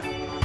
うん。